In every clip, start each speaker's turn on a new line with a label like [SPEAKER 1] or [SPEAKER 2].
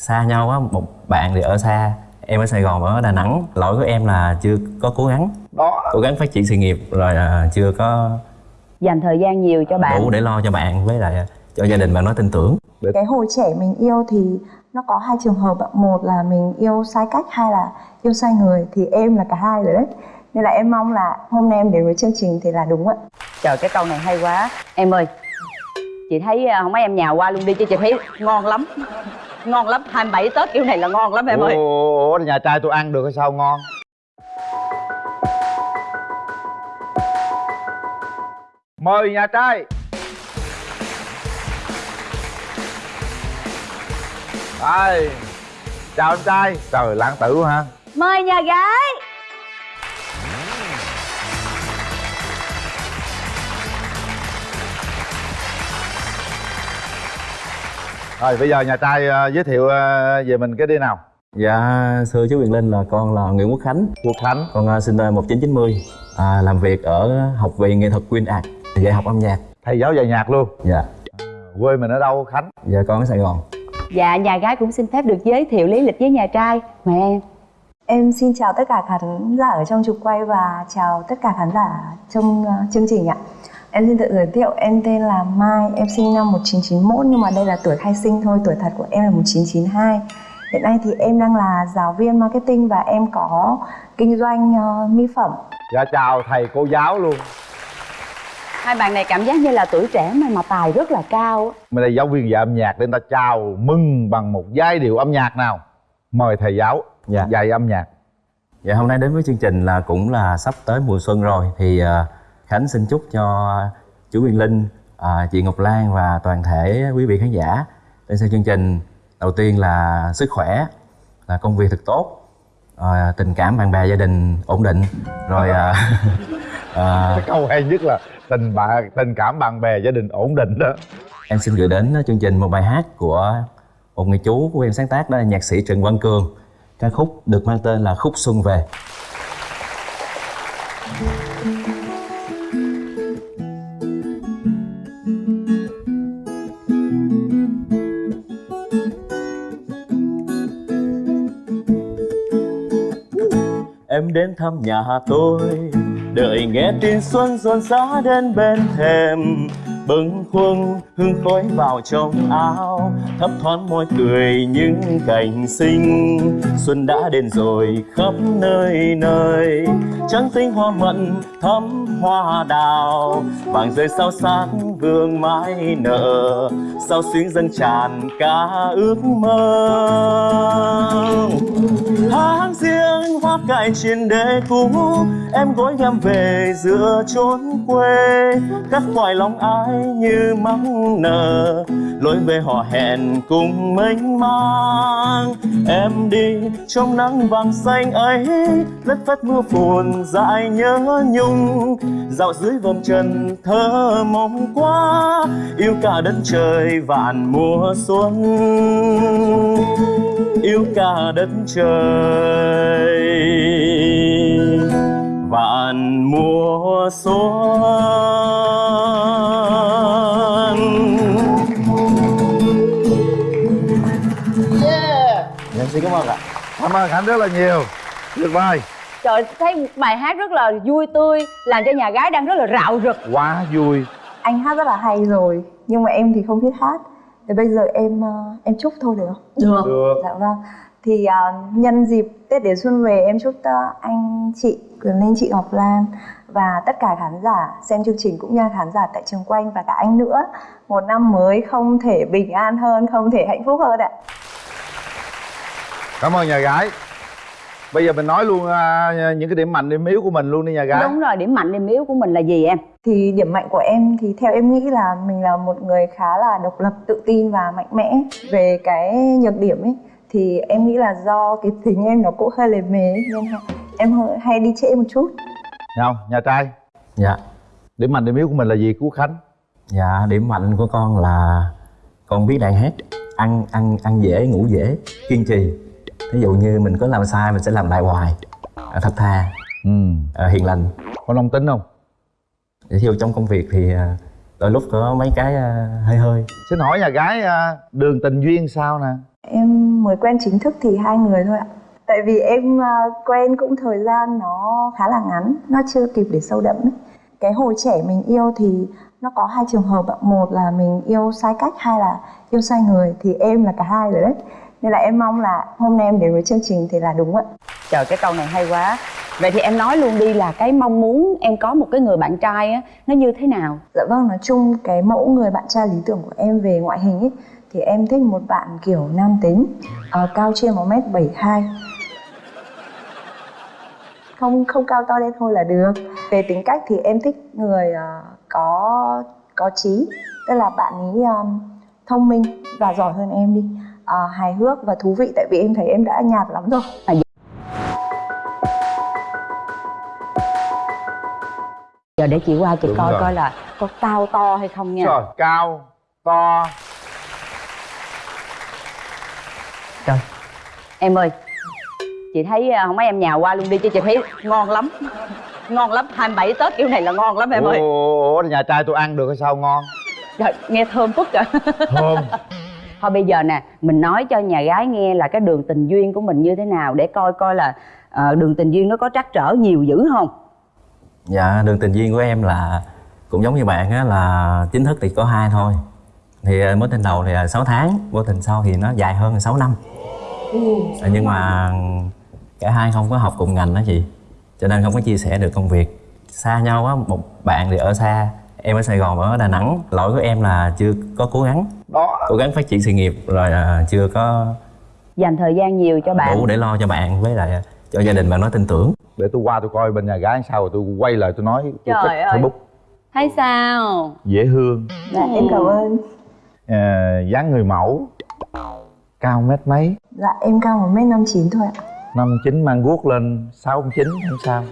[SPEAKER 1] xa nhau á một bạn thì ở xa em ở sài gòn ở đà nẵng. Lỗi của em là chưa có cố gắng.
[SPEAKER 2] Đó.
[SPEAKER 1] Cố gắng phát triển sự nghiệp rồi là chưa có
[SPEAKER 3] dành thời gian nhiều cho bạn.
[SPEAKER 1] đủ để lo cho bạn với lại cho gia đình bạn nói tin tưởng.
[SPEAKER 4] Cái hồi trẻ mình yêu thì nó có hai trường hợp ạ. Một là mình yêu sai cách hai là yêu sai người. Thì em là cả hai rồi đấy. Nên là em mong là hôm nay em đến với chương trình thì là đúng ạ.
[SPEAKER 3] Trời cái câu này hay quá. Em ơi chị thấy à, không mấy em nhà qua luôn đi chứ chị thấy ngon lắm ngon lắm 27 tết kiểu này là ngon lắm em ơi.
[SPEAKER 2] ủa, ủa nhà trai tôi ăn được hay sao? Ngon. Mời nhà trai. Đây. Chào em trai. Trời lãng tử quá ha.
[SPEAKER 3] Mời nhà gái
[SPEAKER 2] rồi bây giờ nhà trai ờ, giới thiệu ờ, về mình cái đi nào.
[SPEAKER 1] Dạ thưa chú Quyền Linh là con là Nguyễn Quốc Khánh.
[SPEAKER 2] Quốc Khánh.
[SPEAKER 1] Con uh, sinh năm 1990 à, làm việc ở học viện nghệ thuật Queen Art dạy học âm nhạc.
[SPEAKER 2] Thầy giáo dạy nhạc luôn.
[SPEAKER 1] Dạ.
[SPEAKER 2] Quê mình ở đâu Khánh?
[SPEAKER 1] Dạ con ở Sài Gòn.
[SPEAKER 3] Dạ nhà gái cũng xin phép được giới thiệu lý lịch với nhà trai. Mời em.
[SPEAKER 4] Em xin chào tất cả khán giả ở trong trục quay và chào tất cả khán giả trong ờ, chương trình ạ em xin tự giới thiệu em tên là Mai em sinh năm 1991 nhưng mà đây là tuổi khai sinh thôi tuổi thật của em là 1992 hiện nay thì em đang là giáo viên marketing và em có kinh doanh ờ, mỹ phẩm.
[SPEAKER 2] Dạ chào thầy cô giáo luôn.
[SPEAKER 3] Hai bạn này cảm giác như là tuổi trẻ mà mà tài rất là cao
[SPEAKER 2] mình là giáo viên dạy âm nhạc để người ta chào mừng bằng một giai điệu âm nhạc nào. Mời thầy giáo
[SPEAKER 1] Dạ.
[SPEAKER 2] dạy âm nhạc.
[SPEAKER 1] Dạ hôm nay đến với chương trình là cũng là sắp tới mùa xuân rồi. Thì à, Khánh xin chúc cho chú Quyền Linh à, chị Ngọc Lan và toàn thể quý vị khán giả. Đến xem chương trình đầu tiên là sức khỏe là công việc thật tốt à, tình cảm bạn bè gia đình ổn định rồi à, à,
[SPEAKER 2] cái câu hay nhất là tình bạn tình cảm bạn bè gia đình ổn định đó.
[SPEAKER 1] Em xin gửi đến chương trình một bài hát của một người chú của em sáng tác đó là nhạc sĩ Trần Văn Cường. Ca khúc được mang tên là khúc xuân về. em đến thăm nhà tôi. Đợi nghe tin xuân rộn rã đến bên thềm, bâng khuâng hương khói vào trong áo thấp thoáng môi cười những cảnh xinh xuân đã đến rồi khắp nơi nơi. Trắng tinh hoa mận thắm hoa đào, vàng rơi sao sáng vương mãi nở. Sao xuyến dâng tràn cả ước mơ tháng riêng hoa cài trên đế cũ. Em gối em về giữa chốn quê cắt ngoài lòng ai như mong nở lối về họ hẹn cùng mênh mang. Em đi trong nắng vàng xanh ấy, lất phất mưa phùn dại nhớ nhung. Dạo dưới vòng trần thơ mong quá, yêu cả đất trời vạn mùa xuân. Yêu cả đất trời vạn mùa xuân. Em xin cảm ơn ạ.
[SPEAKER 2] Cảm ơn khánh rất là nhiều. Tuyệt vời
[SPEAKER 3] trời thấy bài hát rất là vui tươi làm cho nhà gái đang rất là rạo rực.
[SPEAKER 2] Quá vui.
[SPEAKER 4] Anh hát rất là hay rồi nhưng mà em thì không biết hát. Thì bây giờ em ờ, em chúc thôi được không?
[SPEAKER 3] Được
[SPEAKER 2] được.
[SPEAKER 4] Dạ vâng thì ờ, nhân dịp tết đến xuân về em chúc anh chị quyền linh chị ngọc lan và tất cả khán giả xem chương trình cũng như khán giả tại trường quanh và cả anh nữa một năm mới không thể bình an hơn không thể hạnh phúc hơn ạ.
[SPEAKER 2] Cảm ơn nhà gái. Bây giờ mình nói luôn à, những cái điểm mạnh điểm yếu của mình luôn đi nhà gái.
[SPEAKER 3] Đúng rồi điểm mạnh điểm yếu của mình là gì em?
[SPEAKER 4] Thì điểm mạnh của em thì theo em nghĩ là mình là một người khá là độc lập tự tin và mạnh mẽ về cái nhược điểm ấy thì em nghĩ là do cái tính em nó cũng hơi lề mề ấy, nên em hơi- hay đi trễ một chút.
[SPEAKER 2] Nhau, nhà trai.
[SPEAKER 1] Dạ.
[SPEAKER 2] Điểm mạnh điểm yếu của mình là gì? Quốc Khánh.
[SPEAKER 1] Dạ điểm mạnh của con là con biết đàn hát ăn ăn ăn dễ ngủ dễ kiên trì. Ví dụ như mình có làm sai mình sẽ làm lại hoài. À, thật thà
[SPEAKER 2] ừ.
[SPEAKER 1] À, hiền lành.
[SPEAKER 2] Có nông tính không?
[SPEAKER 1] Để theo trong công việc thì à, đôi lúc có mấy cái à, hơi hơi.
[SPEAKER 2] Xin hỏi nhà gái đường tình duyên sao nè
[SPEAKER 4] Em mới quen chính thức thì hai người thôi ạ. Tại vì em à, quen cũng thời gian nó khá là ngắn, nó chưa kịp để sâu đậm ấy. Cái hồi trẻ mình yêu thì nó có hai trường hợp ạ. Một là mình yêu sai cách, hai là yêu sai người. Thì em là cả hai rồi đấy. Nên là em mong là hôm nay em đến với chương trình thì là đúng ạ.
[SPEAKER 3] Trời cái câu này hay quá Vậy thì em nói luôn đi là cái mong muốn em có một cái người bạn trai á Nó như thế nào?
[SPEAKER 4] Dạ vâng, nói chung cái mẫu người bạn trai lý tưởng của em về ngoại hình ấy thì em thích một bạn kiểu nam tính, ờ, cao trên 1m72. Không không cao to lên thôi là được. Về tính cách thì em thích người ờ, có có trí, tức là bạn ấy um, thông minh và giỏi hơn em đi. Ờ, hài hước và thú vị tại vì em thấy em đã nhạt lắm rồi.
[SPEAKER 3] Giờ để chị qua chị
[SPEAKER 2] Đúng
[SPEAKER 3] coi
[SPEAKER 2] rồi.
[SPEAKER 3] coi là có cao to hay không nha
[SPEAKER 2] Trời, cao to
[SPEAKER 3] Trời. Em ơi Chị thấy à, không mấy em nhào qua luôn đi chứ chị thấy ngon lắm. Ngon lắm 27 Tết kiểu này là ngon lắm em ơi.
[SPEAKER 2] ủa nhà trai tôi ăn được hay sao ngon?
[SPEAKER 3] Trời, nghe thơm phức rồi
[SPEAKER 2] thơm.
[SPEAKER 3] Thôi bây giờ nè Mình nói cho nhà gái nghe là cái đường tình duyên của mình như thế nào Để coi coi là ờ, đường tình duyên nó có trắc trở nhiều dữ không?
[SPEAKER 1] Dạ đường tình duyên của em là cũng giống như bạn á là chính thức thì có hai thôi thì ờ, mối tình đầu thì là 6 tháng mối tình sau thì nó dài hơn là 6 năm. Ờ, nhưng mà cả hai không có học cùng ngành đó chị cho nên không có chia sẻ được công việc. Xa nhau á một bạn thì ở xa em ở Sài Gòn ở Đà Nẵng. Lỗi của em là chưa có cố gắng
[SPEAKER 2] đó.
[SPEAKER 1] cố gắng phát triển sự nghiệp rồi à, chưa có
[SPEAKER 3] Dành thời gian nhiều cho bạn.
[SPEAKER 1] đủ để lo cho bạn với lại cho gia đình bạn nói tin tưởng.
[SPEAKER 2] Để tôi qua tôi coi bên nhà gái sao rồi tôi quay lại tôi nói tôi
[SPEAKER 3] Trời ơi.
[SPEAKER 2] Facebook.
[SPEAKER 3] Thấy sao?
[SPEAKER 2] Dễ thương.
[SPEAKER 4] Dạ em cảm ơn.
[SPEAKER 2] À, dáng người mẫu cao mét mấy
[SPEAKER 4] Dạ em cao 1m59 thôi ạ.
[SPEAKER 2] năm chín mang guốc lên sáu chín không sao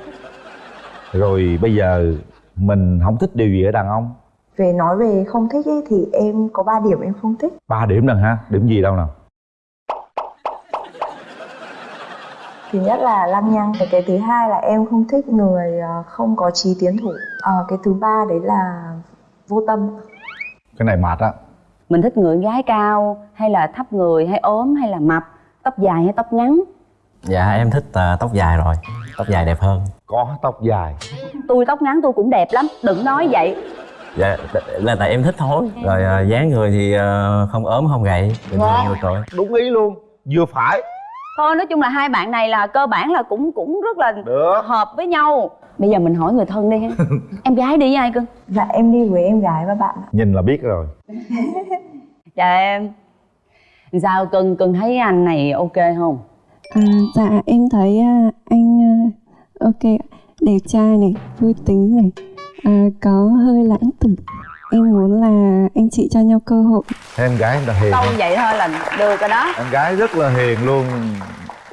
[SPEAKER 2] rồi bây giờ mình không thích điều gì ở đàn ông
[SPEAKER 4] Về nói về không thích ấy, thì em có 3 điểm em không thích.
[SPEAKER 2] ba điểm lần ha điểm gì đâu nào
[SPEAKER 4] Thứ nhất là lăng nhăng, cái, cái thứ hai là em không thích người ờ, không có trí tiến thủ. Ờ, cái thứ ba đấy là vô tâm.
[SPEAKER 2] cái này mệt á
[SPEAKER 3] Mình thích người gái cao Hay là thấp người hay ốm hay là mập Tóc dài hay tóc ngắn?
[SPEAKER 1] Dạ em thích à, tóc dài rồi. Tóc dài đẹp hơn.
[SPEAKER 2] Có tóc dài.
[SPEAKER 3] Tôi tóc ngắn tôi cũng đẹp lắm Đừng nói vậy.
[SPEAKER 1] Dạ là tại em thích thôi. Rồi à, dáng người thì à, không ốm không gầy. Bình thường rồi
[SPEAKER 2] đúng ý luôn. Vừa phải
[SPEAKER 3] Thôi nói chung là hai bạn này là cơ bản là cũng cũng rất là
[SPEAKER 2] được.
[SPEAKER 3] hợp với nhau. Bây giờ mình hỏi người thân đi ha. Em gái đi với ai cưng?
[SPEAKER 4] Dạ em đi với em gái và bạn ạ.
[SPEAKER 2] nhìn là biết rồi.
[SPEAKER 3] Dạ em. Sao cưng, cưng thấy anh này ok không?
[SPEAKER 5] À, dạ em thấy à, anh à, ok đẹp trai này vui tính này à, có hơi lãng tử em muốn là anh chị cho nhau cơ hội.
[SPEAKER 2] Em gái là hiền.
[SPEAKER 3] Câu
[SPEAKER 2] không?
[SPEAKER 3] vậy thôi là được rồi đó.
[SPEAKER 2] Em gái rất là hiền luôn.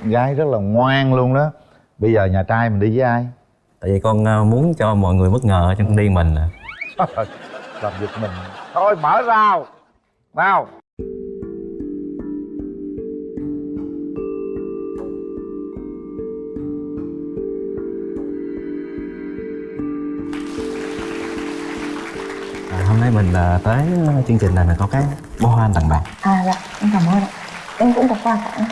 [SPEAKER 2] Em gái rất là ngoan luôn đó. Bây giờ nhà trai mình đi với ai?
[SPEAKER 1] Tại vì con à, muốn cho mọi người bất ngờ trong đi mình à.
[SPEAKER 2] làm giật mình. Thôi mở rào. Nào
[SPEAKER 1] hôm nay mình à, tới chương trình này mình có cái bó hoa anh tặng bạn
[SPEAKER 4] À dạ em cảm ơn ạ. Em cũng có quà tặng.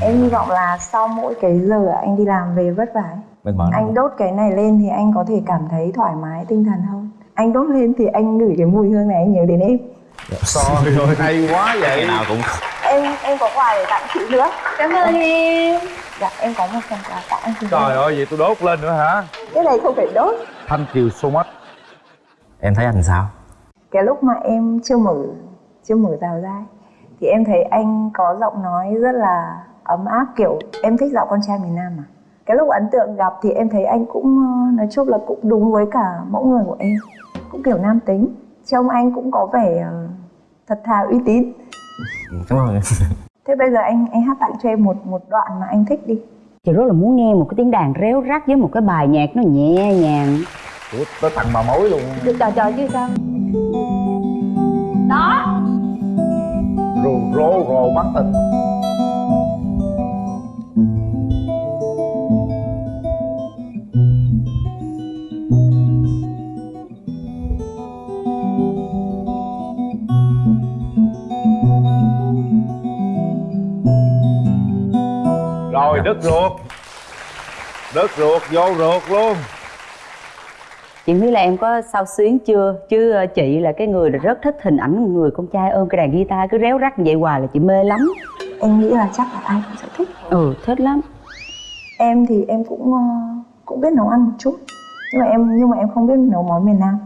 [SPEAKER 4] Em hy vọng là sau mỗi cái giờ anh đi làm về vất vả ấy, anh đốt cái này lên thì anh có thể cảm thấy thoải mái tinh thần hơn. Anh đốt lên thì anh ngửi cái mùi hương này anh nhớ đến em.
[SPEAKER 2] trời ơi hay quá vậy
[SPEAKER 1] ngày nào cũng
[SPEAKER 4] Em em có quà để tặng chị nữa. Cảm ơn em. Dạ em có một phần quà tặng.
[SPEAKER 2] trời ơi vậy tôi đốt lên nữa hả
[SPEAKER 4] Cái này không phải đốt.
[SPEAKER 2] thank you so much
[SPEAKER 1] em thấy anh sao?
[SPEAKER 4] Cái lúc mà em chưa mở chưa mở rào ra thì em thấy anh có giọng nói rất là ấm áp kiểu em thích giọng con trai miền Nam mà. Cái lúc ấn tượng gặp thì em thấy anh cũng ờ, nói chung là cũng đúng với cả mẫu người của em cũng kiểu nam tính. Trông anh cũng có vẻ ờ, thật thà uy tín.
[SPEAKER 1] Cảm ơn
[SPEAKER 4] thế bây giờ anh anh hát tặng cho em một một đoạn mà anh thích đi.
[SPEAKER 3] Chị rất là muốn nghe một cái tiếng đàn réo rắt với một cái bài nhạc nó nhẹ nhàng
[SPEAKER 2] Ủa, tới tặng bà mối luôn.
[SPEAKER 3] Được trời trời chứ sao? Đó.
[SPEAKER 2] Rồ rồ rồ mắt tình rồi đứt ruột. Đứt ruột vô ruột luôn
[SPEAKER 3] chị biết là em có sao xuyến chưa? Chứ ờ, chị là cái người rất thích hình ảnh người con trai ôm cái đàn guitar cứ réo rắt như vậy hoài là chị mê lắm.
[SPEAKER 4] Em nghĩ là chắc là ai cũng sẽ thích.
[SPEAKER 3] Ừ thích lắm.
[SPEAKER 4] Em thì em cũng ờ, cũng biết nấu ăn một chút. Nhưng mà em nhưng mà em không biết nấu món miền Nam.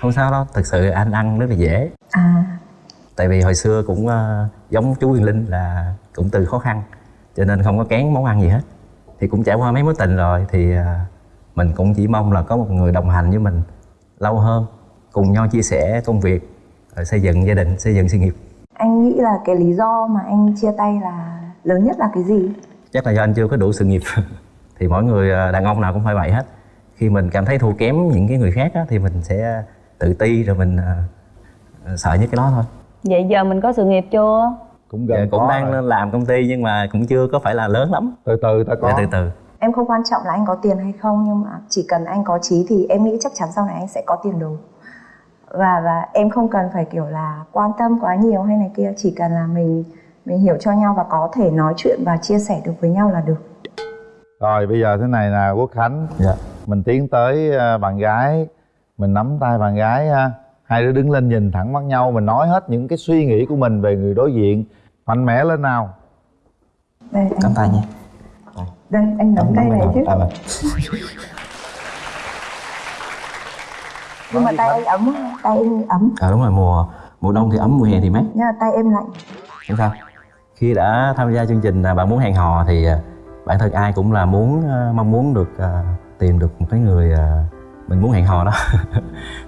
[SPEAKER 1] Không sao đâu thực sự anh ăn rất là dễ.
[SPEAKER 4] À.
[SPEAKER 1] Tại vì hồi xưa cũng ờ, giống chú Huyền Linh là cũng từ khó khăn cho nên không có kén món ăn gì hết. Thì cũng trải qua mấy mối tình rồi thì ờ, mình cũng chỉ mong là có một người đồng hành với mình lâu hơn cùng nhau chia sẻ công việc xây dựng gia đình xây dựng sự nghiệp.
[SPEAKER 4] Anh nghĩ là cái lý do mà anh chia tay là lớn nhất là cái gì?
[SPEAKER 1] Chắc là do anh chưa có đủ sự nghiệp. Thì mỗi người ờ, đàn ông nào cũng phải vậy hết. Khi mình cảm thấy thua kém những cái người khác á, thì mình sẽ tự ti rồi mình ờ, sợ nhất cái đó thôi.
[SPEAKER 3] Vậy giờ mình có sự nghiệp chưa?
[SPEAKER 2] Cũng
[SPEAKER 1] Dạ,
[SPEAKER 2] gần
[SPEAKER 1] cũng
[SPEAKER 2] có
[SPEAKER 1] đang
[SPEAKER 2] rồi.
[SPEAKER 1] làm công ty nhưng mà cũng chưa có phải là lớn lắm.
[SPEAKER 2] Từ từ ta có.
[SPEAKER 1] Dạ, từ từ
[SPEAKER 4] em không quan trọng là anh có tiền hay không nhưng mà chỉ cần anh có trí thì em nghĩ chắc chắn sau này anh sẽ có tiền đồ và và em không cần phải kiểu là quan tâm quá nhiều hay này kia chỉ cần là mình mình hiểu cho nhau và có thể nói chuyện và chia sẻ được với nhau là được.
[SPEAKER 2] Rồi bây giờ thế này nè quốc khánh.
[SPEAKER 1] Dạ.
[SPEAKER 2] Mình tiến tới ờ, bạn gái. Mình nắm tay bạn gái ha. Hai đứa đứng lên nhìn thẳng mắt nhau mình nói hết những cái suy nghĩ của mình về người đối diện. Mạnh mẽ lên nào.
[SPEAKER 4] Đây anh,
[SPEAKER 1] cầm tay nha
[SPEAKER 4] đây anh nắm tay này chứ.
[SPEAKER 1] à, vâng.
[SPEAKER 4] nhưng mà tay anh ấm tay anh ấm.
[SPEAKER 1] À, đúng rồi mùa mùa đông thì ấm mùa hè thì mát.
[SPEAKER 4] Nhưng mà tay em lạnh.
[SPEAKER 1] Không sao? Khi đã tham gia chương trình à, bạn muốn hẹn hò thì à, bản thân ai cũng là muốn à, mong muốn được tìm được một cái người mình muốn hẹn hò đó.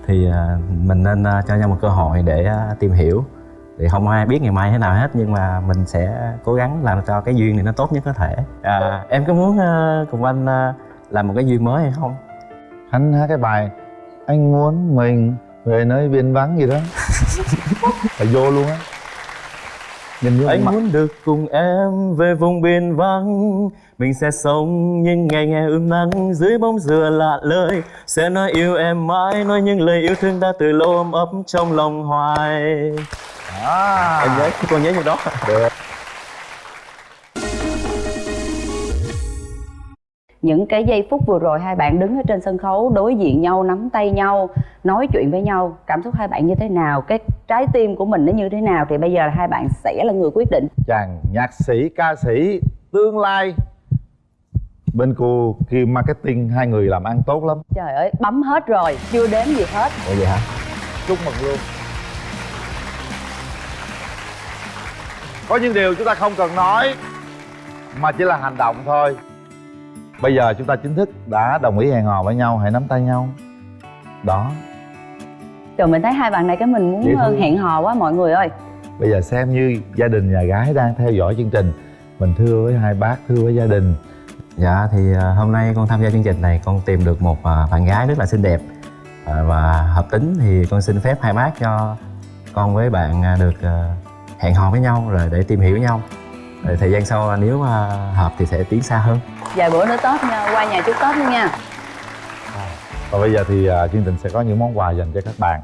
[SPEAKER 1] Thì mình nên cho nhau một cơ hội để tìm hiểu thì không ai biết ngày mai thế nào hết nhưng mà mình sẽ cố gắng làm cho cái duyên này nó tốt nhất có thể. À, em có muốn à, cùng anh à, làm một cái duyên mới hay không?
[SPEAKER 2] Khánh hát cái bài anh muốn mình về nơi biên vắng gì đó. Phải vô luôn á. Nhìn
[SPEAKER 1] anh
[SPEAKER 2] mặt.
[SPEAKER 1] muốn được cùng em về vùng biên vắng mình sẽ sống những ngày ngày ươm nắng dưới bóng dừa lạ lời sẽ nói yêu em mãi nói những lời yêu thương đã từ lâu ôm ấp trong lòng hoài
[SPEAKER 2] à,
[SPEAKER 1] em nhớ con nhớ như đó.
[SPEAKER 2] Được.
[SPEAKER 3] Những cái giây phút vừa rồi hai bạn đứng ở trên sân khấu đối diện nhau nắm tay nhau nói chuyện với nhau cảm xúc hai bạn như thế nào cái trái tim của mình nó như thế nào thì bây giờ là hai bạn sẽ là người quyết định.
[SPEAKER 2] Chàng nhạc sĩ ca sĩ tương lai bên cô Kim Marketing hai người làm ăn tốt lắm.
[SPEAKER 3] Trời ơi bấm hết rồi chưa đếm gì hết.
[SPEAKER 1] Ủa vậy hả?
[SPEAKER 2] Chúc mừng luôn có những điều chúng ta không cần nói mà chỉ là hành động thôi. Bây giờ chúng ta chính thức đã đồng ý hẹn hò với nhau hãy nắm tay nhau. Đó.
[SPEAKER 3] Trời mình thấy hai bạn này cái mình muốn ờ,
[SPEAKER 2] thương.
[SPEAKER 3] hẹn hò quá mọi người ơi.
[SPEAKER 2] Bây giờ xem như gia đình nhà gái đang theo dõi chương trình. Mình thưa với hai bác thưa với gia đình.
[SPEAKER 1] Dạ thì à, hôm nay con tham gia chương trình này con tìm được một à, bạn gái rất là xinh đẹp và hợp tính thì con xin phép hai bác cho con với bạn được hẹn hò với nhau rồi để tìm hiểu nhau. Rồi thời gian sau à, nếu mà hợp thì sẽ tiến xa hơn.
[SPEAKER 3] Vài bữa nữa tết nha qua nhà chúc tết luôn nha.
[SPEAKER 2] Và bây giờ thì à, chương trình sẽ có những món quà dành cho các bạn